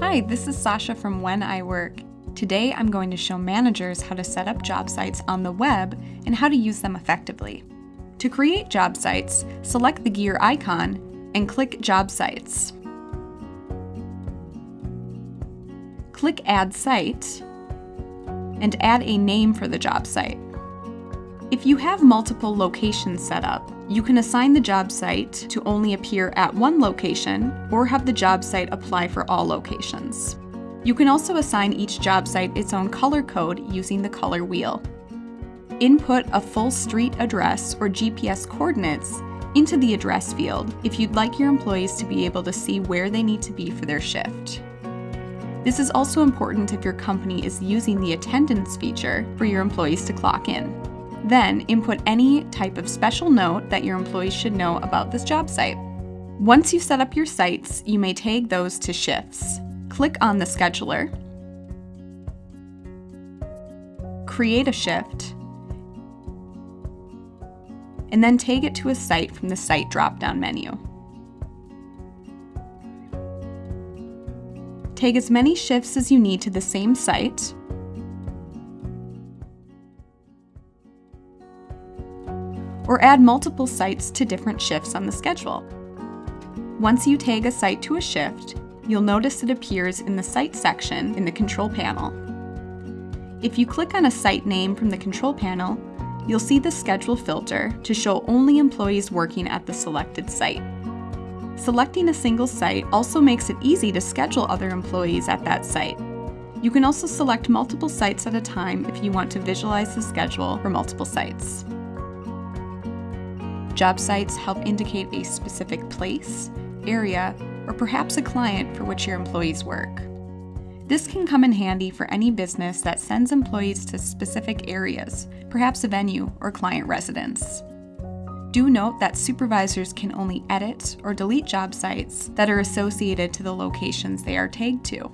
Hi, this is Sasha from When I Work. Today I'm going to show managers how to set up job sites on the web and how to use them effectively. To create job sites, select the gear icon and click Job Sites. Click Add Site and add a name for the job site. If you have multiple locations set up, you can assign the job site to only appear at one location or have the job site apply for all locations. You can also assign each job site its own color code using the color wheel. Input a full street address or GPS coordinates into the address field if you'd like your employees to be able to see where they need to be for their shift. This is also important if your company is using the attendance feature for your employees to clock in. Then input any type of special note that your employees should know about this job site. Once you've set up your sites, you may tag those to shifts. Click on the scheduler, create a shift, and then tag it to a site from the Site drop-down menu. Tag as many shifts as you need to the same site, or add multiple sites to different shifts on the schedule. Once you tag a site to a shift, you'll notice it appears in the Site section in the control panel. If you click on a site name from the control panel, you'll see the schedule filter to show only employees working at the selected site. Selecting a single site also makes it easy to schedule other employees at that site. You can also select multiple sites at a time if you want to visualize the schedule for multiple sites. Job sites help indicate a specific place, area, or perhaps a client for which your employees work. This can come in handy for any business that sends employees to specific areas, perhaps a venue or client residence. Do note that supervisors can only edit or delete job sites that are associated to the locations they are tagged to.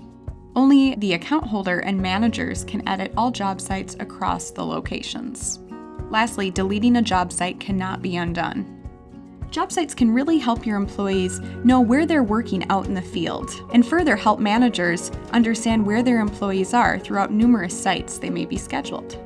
Only the account holder and managers can edit all job sites across the locations. Lastly, deleting a job site cannot be undone. Job sites can really help your employees know where they're working out in the field, and further help managers understand where their employees are throughout numerous sites they may be scheduled.